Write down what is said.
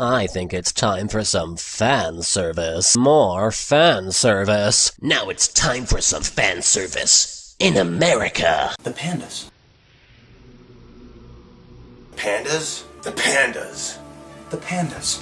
I think it's time for some fan service. More fan service. Now it's time for some fan service in America. The pandas. Pandas? The pandas. The pandas.